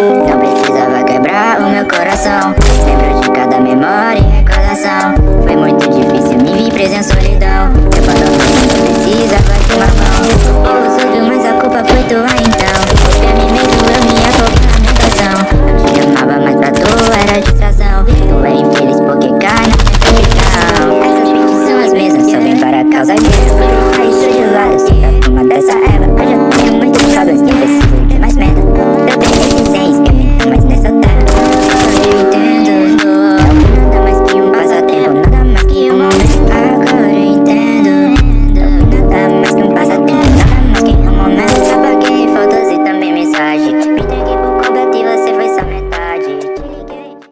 Não precisava quebrar o meu coração. Lembro de cada memória e recordação Foi muito difícil me vir presa em solidão. Eu abandonou não precisava de uma mão. Eu sou mas a culpa foi tua então. Pra mim mesmo eu me afoguei na negação Eu te amava, mas pra tu era distração. Tu é infeliz porque cai na minha Essas mentes são as mesmas, só vem para causar guerra Aí estou de lado, sempre a fuma dessa